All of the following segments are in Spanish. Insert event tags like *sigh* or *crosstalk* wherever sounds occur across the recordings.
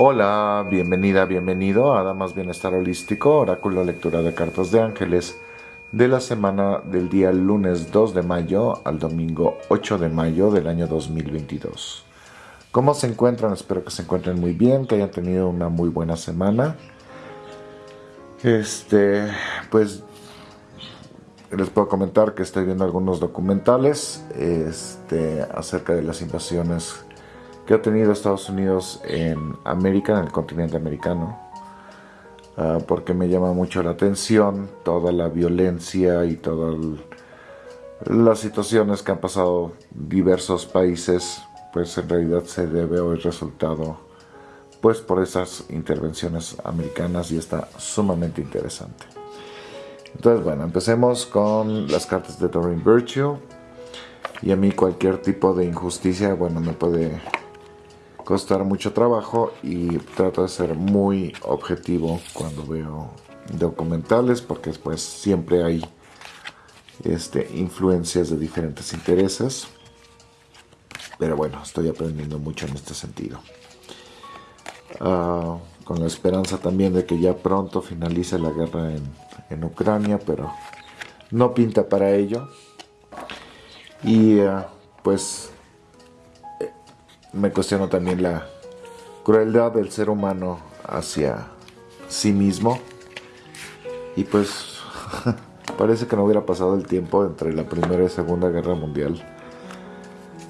Hola, bienvenida, bienvenido a Damas Bienestar Holístico, oráculo lectura de cartas de ángeles de la semana del día lunes 2 de mayo al domingo 8 de mayo del año 2022. ¿Cómo se encuentran? Espero que se encuentren muy bien, que hayan tenido una muy buena semana. Este, pues les puedo comentar que estoy viendo algunos documentales este, acerca de las invasiones que ha tenido Estados Unidos en América, en el continente americano, uh, porque me llama mucho la atención toda la violencia y todas las situaciones que han pasado diversos países, pues en realidad se debe es resultado pues por esas intervenciones americanas y está sumamente interesante. Entonces, bueno, empecemos con las cartas de Doreen Virtue. Y a mí cualquier tipo de injusticia, bueno, me puede costar mucho trabajo y trato de ser muy objetivo cuando veo documentales porque pues siempre hay este, influencias de diferentes intereses. Pero bueno, estoy aprendiendo mucho en este sentido. Ah, con la esperanza también de que ya pronto finalice la guerra en, en Ucrania, pero no pinta para ello. Y ah, pues me cuestiono también la crueldad del ser humano hacia sí mismo. Y pues *laughs* parece que no hubiera pasado el tiempo entre la Primera y Segunda Guerra Mundial.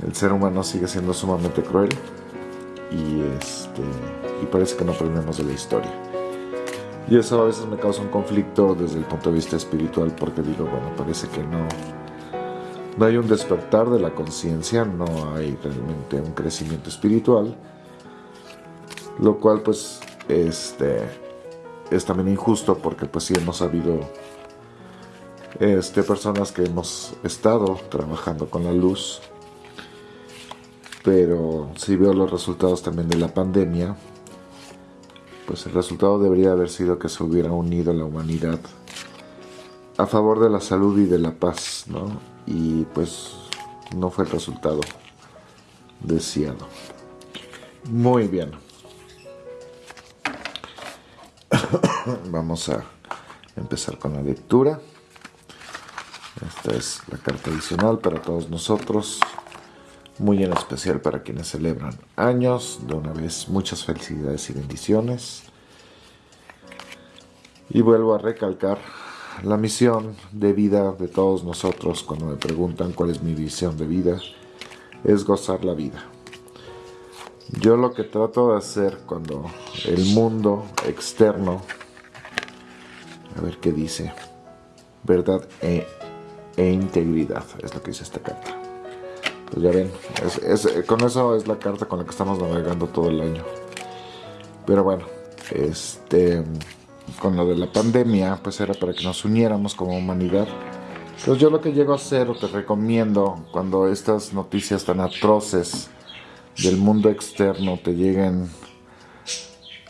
El ser humano sigue siendo sumamente cruel y, este, y parece que no aprendemos de la historia. Y eso a veces me causa un conflicto desde el punto de vista espiritual porque digo, bueno, parece que no, no hay un despertar de la conciencia, no hay realmente un crecimiento espiritual, lo cual pues este, es también injusto porque pues sí hemos habido este, personas que hemos estado trabajando con la luz, pero si veo los resultados también de la pandemia, pues el resultado debería haber sido que se hubiera unido la humanidad a favor de la salud y de la paz, ¿no? Y pues no fue el resultado deseado. Muy bien. *coughs* Vamos a empezar con la lectura. Esta es la carta adicional para todos nosotros, muy en especial para quienes celebran años. De una vez, muchas felicidades y bendiciones. Y vuelvo a recalcar la misión de vida de todos nosotros cuando me preguntan cuál es mi visión de vida es gozar la vida. Yo lo que trato de hacer cuando el mundo externo, a ver qué dice, verdad e, e integridad, es lo que dice esta carta. Pues ya ven, con eso es la carta con la que estamos navegando todo el año. Pero bueno, este con lo de la pandemia, pues era para que nos uniéramos como humanidad. Entonces yo lo que llego a hacer o te recomiendo cuando estas noticias tan atroces del mundo externo te lleguen,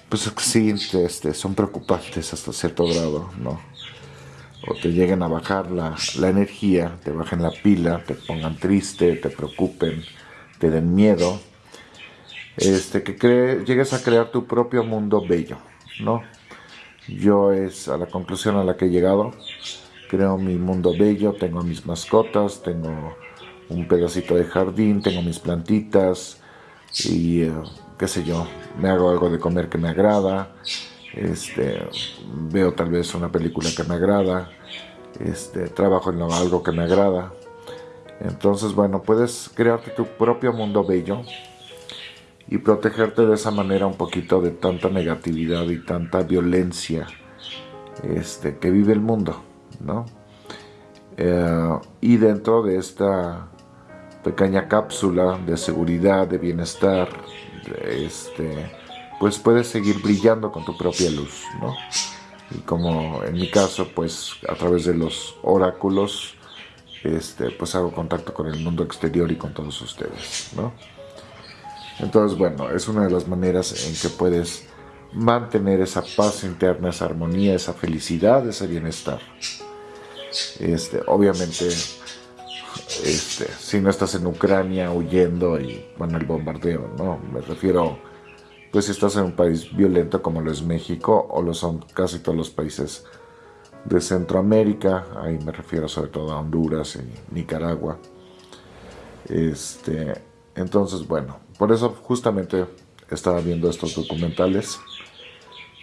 pues sí, este, son preocupantes hasta cierto grado, ¿no? O te lleguen a bajar la, la energía, te bajen la pila, te pongan triste, te preocupen, te den miedo. Este, que llegues a crear tu propio mundo bello, ¿no? Yo es a la conclusión a la que he llegado. Creo mi mundo bello, tengo mis mascotas, tengo un pedacito de jardín, tengo mis plantitas y eh, qué sé yo, me hago algo de comer que me agrada, este, veo tal vez una película que me agrada, este, trabajo en algo que me agrada. Entonces, bueno, puedes crearte tu propio mundo bello y protegerte de esa manera un poquito de tanta negatividad y tanta violencia este, que vive el mundo, ¿no? Eh, y dentro de esta pequeña cápsula de seguridad, de bienestar, este, pues puedes seguir brillando con tu propia luz, ¿no? Y como en mi caso, pues a través de los oráculos, este, pues hago contacto con el mundo exterior y con todos ustedes, ¿no? Entonces, bueno, es una de las maneras en que puedes mantener esa paz interna, esa armonía, esa felicidad, ese bienestar. Este, obviamente, este, si no estás en Ucrania huyendo y bueno, el bombardeo, ¿no? Me refiero pues si estás en un país violento como lo es México o lo son casi todos los países de Centroamérica, ahí me refiero sobre todo a Honduras y Nicaragua. Este, entonces, bueno, por eso justamente estaba viendo estos documentales,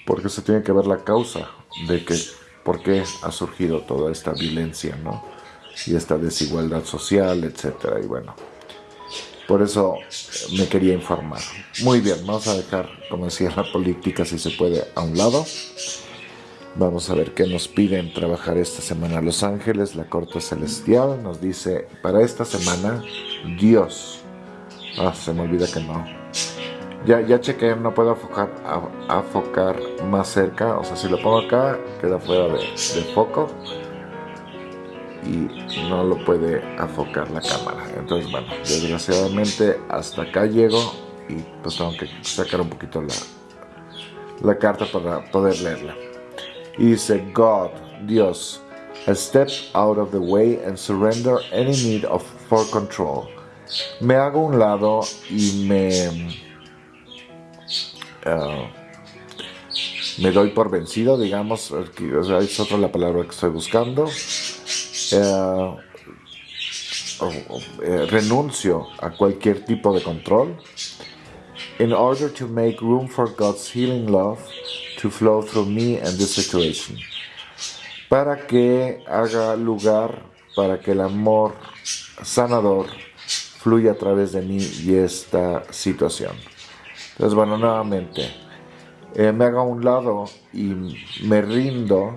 porque se tiene que ver la causa de que, por qué ha surgido toda esta violencia, ¿no? Y esta desigualdad social, etcétera, y bueno, por eso me quería informar. Muy bien, vamos a dejar, como decía, la política, si se puede, a un lado. Vamos a ver qué nos piden trabajar esta semana Los Ángeles, la Corte Celestial. Nos dice, para esta semana, Dios. Ah, se me olvida que no. Ya, ya chequeé, no puedo afocar, más cerca. O sea, si lo pongo acá, queda fuera de, de foco. Y no lo puede afocar la cámara. Entonces, bueno, desgraciadamente hasta acá llego. Y pues tengo que sacar un poquito la, la carta para poder leerla. Y dice, God, Dios, step out of the way and surrender any need of for control. Me hago un lado y me uh, me doy por vencido, digamos, es otra la palabra que estoy buscando. Uh, uh, renuncio a cualquier tipo de control in order to make room for God's healing love to flow through me and this situation. Para que haga lugar para que el amor sanador fluya a través de mí y esta situación. Entonces, bueno, nuevamente, eh, me hago a un lado y me rindo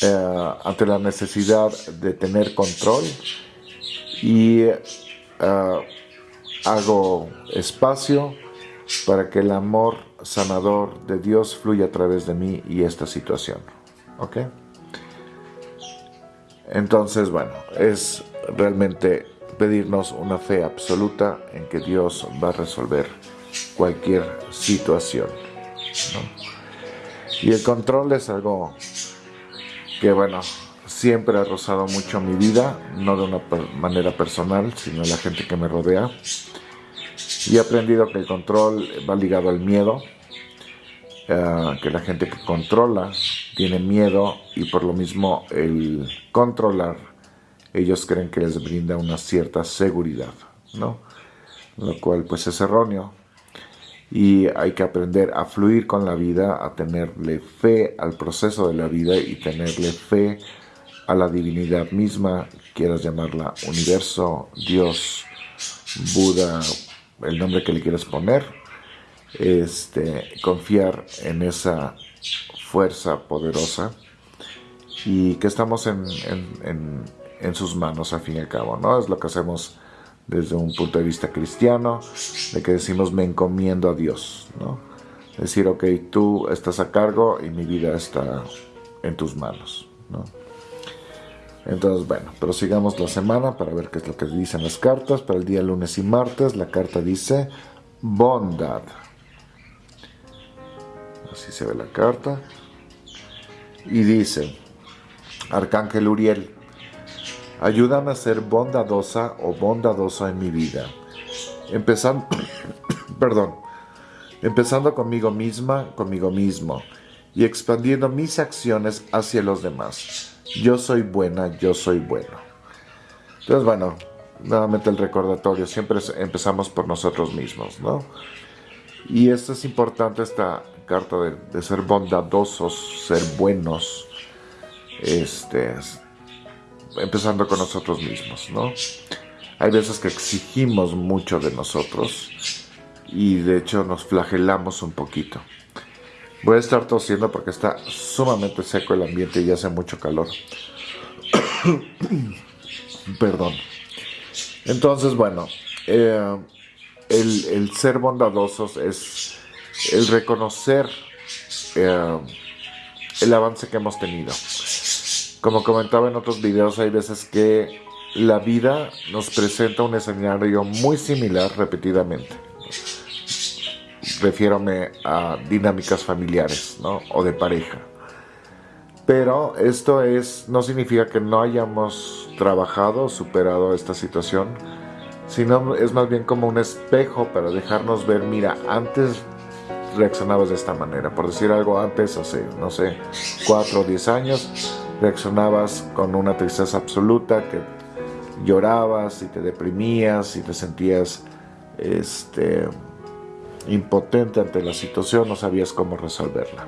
eh, ante la necesidad de tener control y eh, hago espacio para que el amor sanador de Dios fluya a través de mí y esta situación. ¿Ok? Entonces, bueno, es realmente pedirnos una fe absoluta en que Dios va a resolver cualquier situación. Y el control es algo que, bueno, siempre ha rozado mucho mi vida, no de una manera personal, sino la gente que me rodea. Y he aprendido que el control va ligado al miedo, eh, que la gente que controla tiene miedo y por lo mismo el controlar, ellos creen que les brinda una cierta seguridad, ¿no? Lo cual pues es erróneo. Y hay que aprender a fluir con la vida, a tenerle fe al proceso de la vida y tenerle fe a la divinidad misma, quieras llamarla universo, Dios, Buda, el nombre que le quieras poner, este, confiar en esa fuerza poderosa. Y que estamos en, en, sus manos al fin y al cabo, ¿no? Es lo que hacemos desde un punto de vista cristiano, de que decimos me encomiendo a Dios, ¿no? Decir, ok, tú estás a cargo y mi vida está en tus manos, ¿no? Entonces, bueno, prosigamos la semana para ver qué es lo que dicen las cartas. Para el día lunes y martes, la carta dice bondad. Así se ve la carta. Y dice, Arcángel Uriel, ayúdame a ser bondadosa o bondadoso en mi vida. Empezando, *coughs* perdón, empezando conmigo misma, conmigo mismo, y expandiendo mis acciones hacia los demás yo soy buena, yo soy bueno. Entonces, bueno, nuevamente el recordatorio, siempre empezamos por nosotros mismos, ¿no? Y esto es importante, esta carta de, ser bondadosos, ser buenos, este, empezando con nosotros mismos, ¿no? Hay veces que exigimos mucho de nosotros y de hecho nos flagelamos un poquito. Voy a estar tosiendo porque está sumamente seco el ambiente y hace mucho calor. *coughs* Perdón. Entonces, bueno, eh, el, ser bondadosos es el reconocer eh, el avance que hemos tenido. Como comentaba en otros videos, hay veces que la vida nos presenta un escenario muy similar repetidamente refiérome a dinámicas familiares ¿no? o de pareja. Pero esto es, no significa que no hayamos trabajado o superado esta situación, sino es más bien como un espejo para dejarnos ver, mira, antes reaccionabas de esta manera. Por decir algo antes, hace, no sé, 4 o 10 años, reaccionabas con una tristeza absoluta, que llorabas y te deprimías y te sentías este, impotente ante la situación, no sabías cómo resolverla.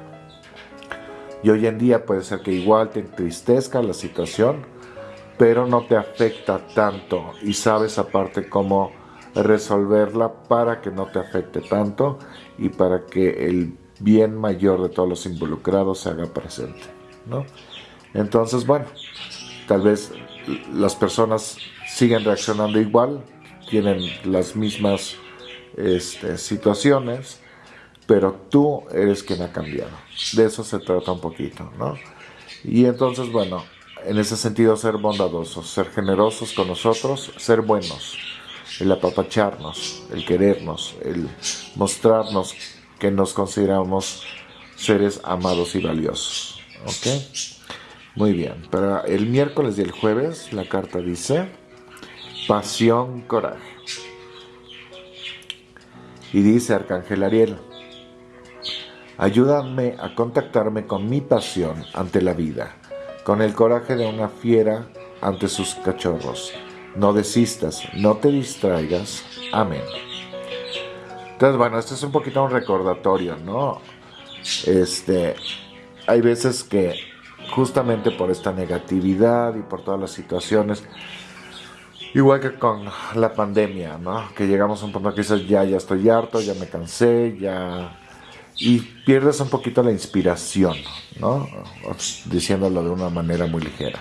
Y hoy en día puede ser que igual te entristezca la situación, pero no te afecta tanto y sabes aparte cómo resolverla para que no te afecte tanto y para que el bien mayor de todos los involucrados se haga presente. ¿no? Entonces, bueno, tal vez las personas siguen reaccionando igual, tienen las mismas este, situaciones, pero tú eres quien ha cambiado. De eso se trata un poquito, ¿no? Y entonces, bueno, en ese sentido ser bondadosos, ser generosos con nosotros, ser buenos, el apapacharnos, el querernos, el mostrarnos que nos consideramos seres amados y valiosos. ¿Ok? Muy bien, para el miércoles y el jueves la carta dice pasión, coraje. Y dice Arcángel Ariel, ayúdame a contactarme con mi pasión ante la vida, con el coraje de una fiera ante sus cachorros. No desistas, no te distraigas. Amén. Entonces, bueno, este es un poquito un recordatorio, ¿no? Este, hay veces que justamente por esta negatividad y por todas las situaciones, Igual que con la pandemia, ¿no? Que llegamos a un punto que dices, ya, ya estoy harto, ya me cansé, ya... Y pierdes un poquito la inspiración, ¿no? Diciéndolo de una manera muy ligera.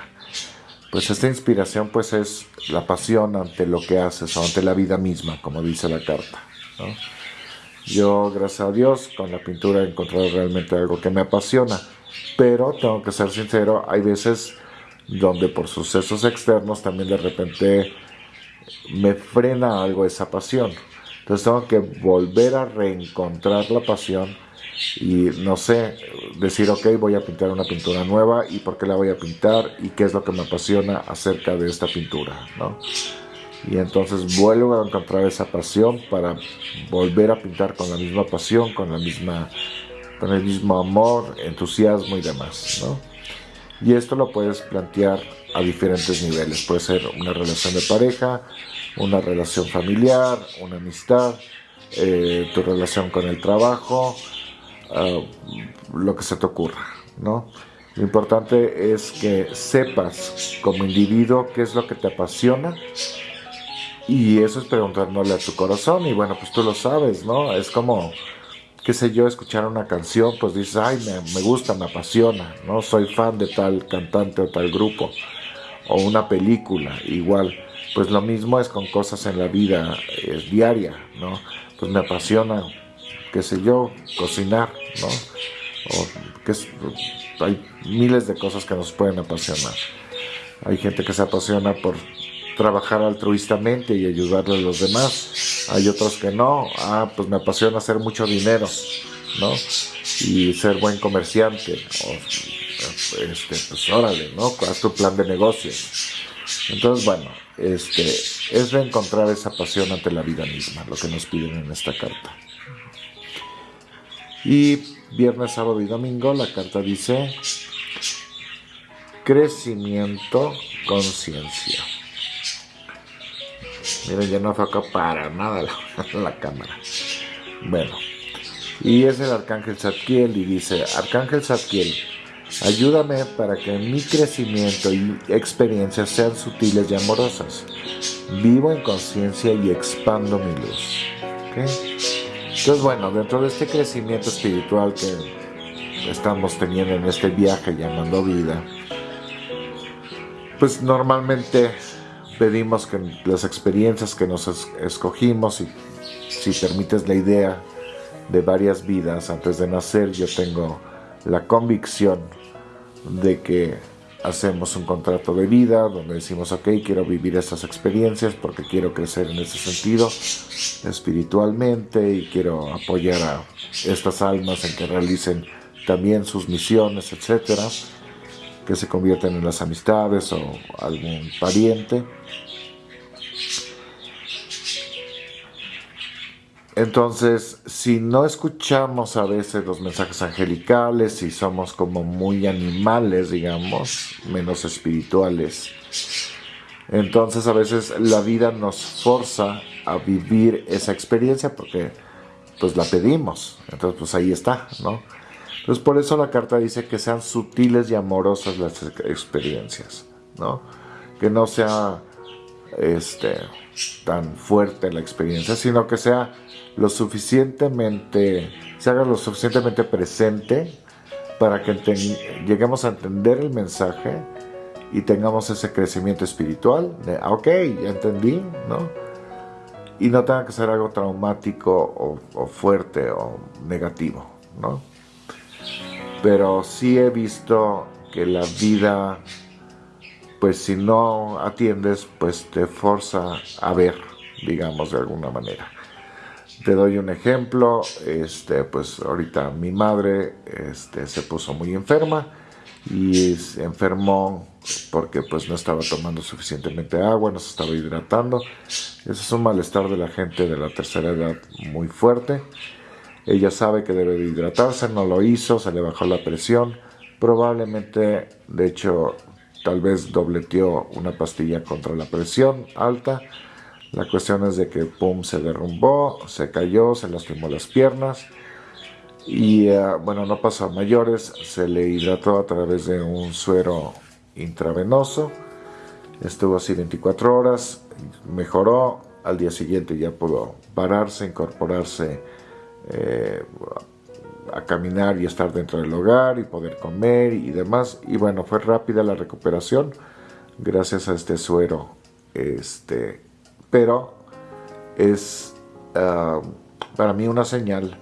Pues esta inspiración pues es la pasión ante lo que haces o ante la vida misma, como dice la carta, ¿no? Yo, gracias a Dios, con la pintura he encontrado realmente algo que me apasiona, pero tengo que ser sincero, hay veces donde por sucesos externos también de repente me frena algo esa pasión. Entonces tengo que volver a reencontrar la pasión y no sé, decir, ok, voy a pintar una pintura nueva y por qué la voy a pintar y qué es lo que me apasiona acerca de esta pintura, ¿no? Y entonces vuelvo a encontrar esa pasión para volver a pintar con la misma pasión, con la misma, con el mismo amor, entusiasmo y demás, ¿no? Y esto lo puedes plantear a diferentes niveles. Puede ser una relación de pareja, una relación familiar, una amistad, eh, tu relación con el trabajo, ah, lo que se te ocurra, ¿no? Lo importante es que sepas como individuo qué es lo que te apasiona y eso es preguntándole a tu corazón y bueno, pues tú lo sabes, ¿no? Es como qué sé yo, escuchar una canción, pues dices, ay, me, gusta, me apasiona, ¿no? Soy fan de tal cantante o tal grupo. O una película, igual. Pues lo mismo es con cosas en la vida es diaria, ¿no? Pues me apasiona, qué sé yo, cocinar, ¿no? O que hay miles de cosas que nos pueden apasionar. Hay gente que se apasiona por trabajar altruistamente y ayudarle a los demás. Hay otros que no. Ah, pues me apasiona hacer mucho dinero, ¿no? Y ser buen comerciante. Este, pues órale, ¿no? Haz tu plan de negocios. Entonces, bueno, este, es reencontrar esa pasión ante la vida misma, lo que nos piden en esta carta. Y viernes, sábado y domingo la carta dice crecimiento, conciencia. Miren, ya no acá para nada *laughs* la, cámara. Bueno, y es el Arcángel Zadkiel y dice, Arcángel Zadkiel, ayúdame para que mi crecimiento y experiencias sean sutiles y amorosas. Vivo en conciencia y expando mi luz. Entonces, bueno, dentro de este crecimiento espiritual que estamos teniendo en este viaje llamando vida, pues normalmente pedimos que las experiencias que nos escogimos y si permites la idea de varias vidas antes de nacer, yo tengo la convicción de que hacemos un contrato de vida donde decimos, ok, quiero vivir estas experiencias porque quiero crecer en ese sentido espiritualmente y quiero apoyar a estas almas en que realicen también sus misiones, etcétera que se convierten en las amistades o algún pariente. entonces, si no escuchamos a veces los mensajes angelicales, si somos como muy animales, digamos, menos espirituales, entonces a veces la vida nos forza a vivir esa experiencia porque pues la pedimos. Entonces pues ahí está, ¿no? Entonces por eso la carta dice que sean sutiles y amorosas las experiencias, ¿no? Que no sea este, tan fuerte la experiencia, sino que sea lo suficientemente, se haga lo suficientemente presente para que lleguemos a entender el mensaje y tengamos ese crecimiento espiritual de, ah, ok, ya entendí, ¿no? Y no tenga que ser algo traumático o, fuerte o negativo, ¿no? Pero sí he visto que la vida, pues si no atiendes, pues te forza a ver, digamos, de alguna manera. Te doy un ejemplo, este, pues ahorita mi madre este, se puso muy enferma y se enfermó porque pues no estaba tomando suficientemente agua, no se estaba hidratando. Eso es un malestar de la gente de la tercera edad muy fuerte. Ella sabe que debe de hidratarse, no lo hizo, se le bajó la presión. Probablemente, de hecho, tal vez dobleteó una pastilla contra la presión alta. La cuestión es de que pum se derrumbó, se cayó, se lastimó las piernas. Y eh, bueno, no pasó a mayores, se le hidrató a través de un suero intravenoso, estuvo así 24 horas, mejoró, al día siguiente ya pudo pararse, incorporarse eh, a caminar y estar dentro del hogar y poder comer y demás y bueno, fue rápida la recuperación gracias a este suero este pero es ah, para mí una señal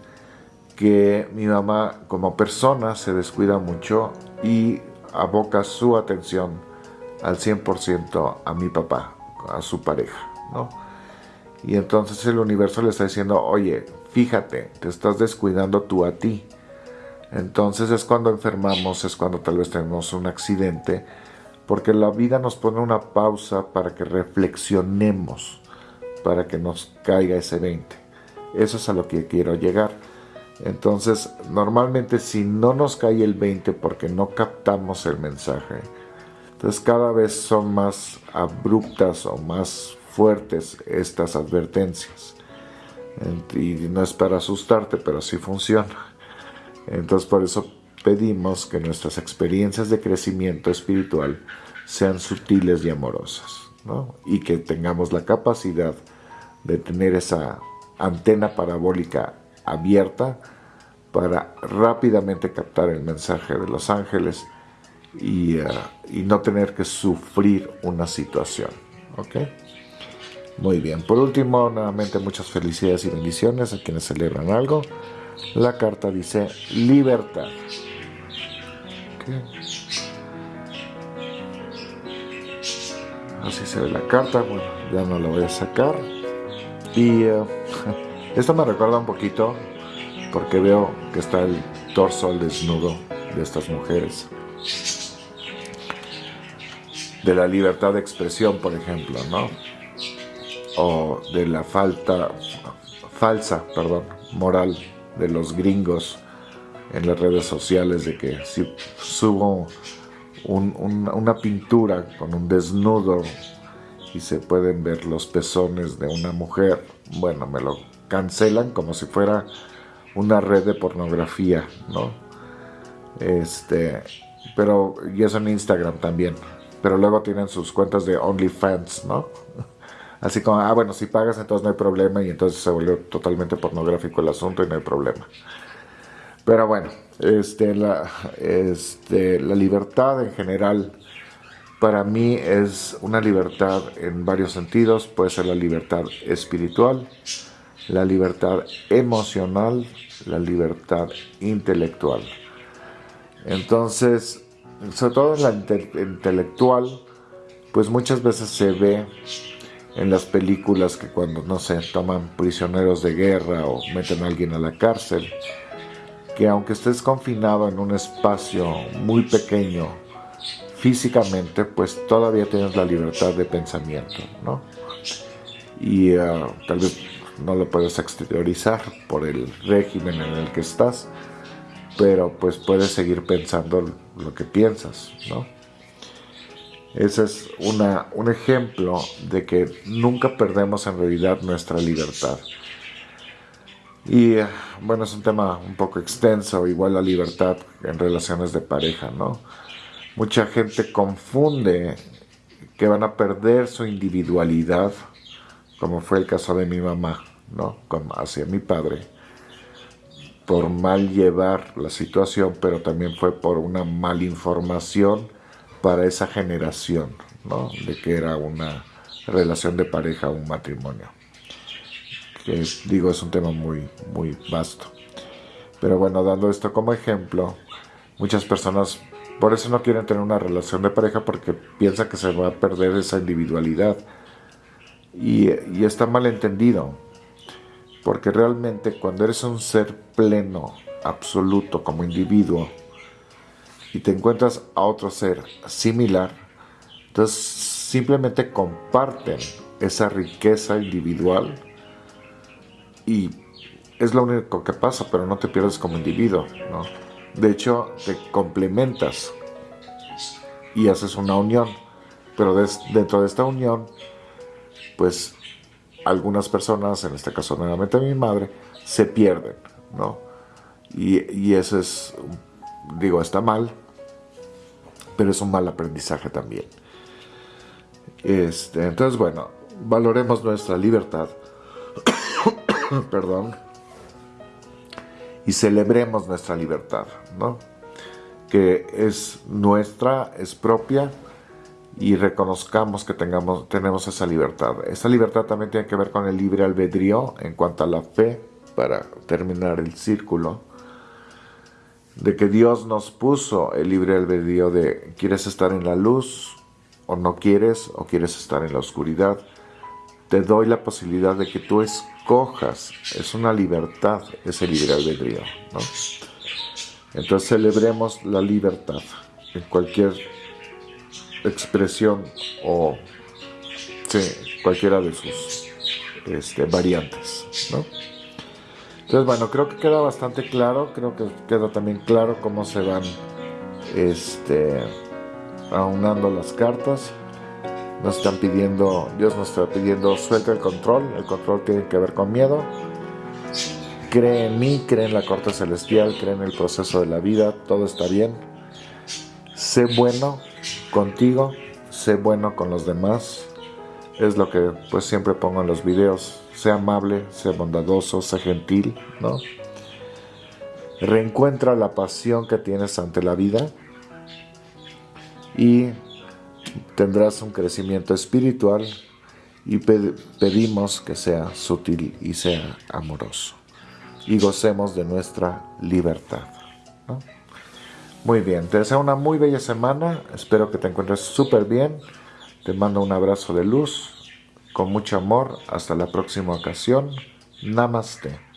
que mi mamá como persona se descuida mucho y aboca su atención al 100% a mi papá, a su pareja, ¿no? Y entonces el universo le está diciendo, oye, fíjate, te estás descuidando tú a ti. Entonces es cuando enfermamos, es cuando tal vez tenemos un accidente, porque la vida nos pone una pausa para que reflexionemos, para que nos caiga ese 20. Eso es a lo que quiero llegar. Entonces, normalmente si no nos cae el 20 porque no captamos el mensaje, entonces cada vez son más abruptas o más fuertes estas advertencias. Y no es para asustarte, pero sí funciona. Entonces por eso pedimos que nuestras experiencias de crecimiento espiritual sean sutiles y amorosas, ¿no? y que tengamos la capacidad de tener esa antena parabólica abierta para rápidamente captar el mensaje de los ángeles y, eh, y no tener que sufrir una situación. ¿ok? Muy bien, por último, nuevamente muchas felicidades y bendiciones a quienes celebran algo. La carta dice libertad. Así se ve la carta, bueno, ya no la voy a sacar. Y eh, *laughs* esto me recuerda un poquito porque veo que está el torso al desnudo de estas mujeres. De la libertad de expresión, por ejemplo, ¿no? O de la falta, falsa, perdón, moral de los gringos en las redes sociales de que si subo una pintura con un desnudo y se pueden ver los pezones de una mujer, bueno, me lo cancelan como si fuera una red de pornografía, ¿no? Este, pero, y eso en Instagram también, pero luego tienen sus cuentas de OnlyFans, ¿no? Así como, ah, bueno, si pagas entonces no hay problema y entonces se vuelve totalmente pornográfico el asunto y no hay problema. Pero bueno, este, la, este, la libertad en general para mí es una libertad en varios sentidos. Puede ser la libertad espiritual, la libertad emocional, la libertad intelectual. Entonces, sobre todo en la intelectual, pues muchas veces se ve en las películas que cuando, no sé, toman prisioneros de guerra o meten a alguien a la cárcel, que aunque estés confinado en un espacio muy pequeño físicamente, pues todavía tienes la libertad de pensamiento, ¿no? Y ah, tal vez no lo puedes exteriorizar por el régimen en el que estás, pero pues puedes seguir pensando lo que piensas, ¿no? Ese es un ejemplo de que nunca perdemos en realidad nuestra libertad. Y bueno, es un tema un poco extenso, igual la libertad en relaciones de pareja, ¿no? Mucha gente confunde que van a perder su individualidad, como fue el caso de mi mamá, ¿no? hacia mi padre, por mal llevar la situación, pero también fue por una malinformación para esa generación, ¿no? De que era una relación de pareja, un matrimonio. Que digo, es un tema muy, muy vasto. Pero bueno, dando esto como ejemplo, muchas personas por eso no quieren tener una relación de pareja porque piensan que se va a perder esa individualidad. Y, y está mal entendido. Porque realmente cuando eres un ser pleno, absoluto como individuo, y te encuentras a otro ser similar, entonces simplemente comparten esa riqueza individual y es lo único que pasa, pero no te pierdes como individuo, ¿no? De hecho, te complementas y haces una unión. Pero dentro de esta unión, pues algunas personas, en este caso nuevamente mi madre, se pierden, ¿no? Y, y eso es, digo, está mal, pero es un mal aprendizaje también. Este, entonces, bueno, valoremos nuestra libertad. *coughs* Perdón y celebremos nuestra libertad, ¿no? Que es nuestra, es propia y reconozcamos que tengamos, tenemos esa libertad. Esa libertad también tiene que ver con el libre albedrío en cuanto a la fe, para terminar el círculo, de que Dios nos puso el libre albedrío de quieres estar en la luz o no quieres o quieres estar en la oscuridad. Te doy la posibilidad de que tú es cojas, es una libertad ese libre albedrío. ¿no? Entonces celebremos la libertad en cualquier expresión o cualquiera de sus este, variantes. ¿no? Entonces, bueno, creo que queda bastante claro, creo que queda también claro cómo se van este, aunando las cartas nos están pidiendo, Dios nos está pidiendo, suelta el control, el control tiene que ver con miedo. Cree en mí, cree en la corte celestial, cree en el proceso de la vida, todo está bien. Sé bueno contigo, sé bueno con los demás. Es lo que pues siempre pongo en los videos. Sé amable, sé bondadoso, sé gentil, ¿no? Reencuentra la pasión que tienes ante la vida y tendrás un crecimiento espiritual y pedimos que sea sutil y sea amoroso y gocemos de nuestra libertad. Muy bien, te deseo una muy bella semana, espero que te encuentres súper bien, te mando un abrazo de luz, con mucho amor, hasta la próxima ocasión, Namaste.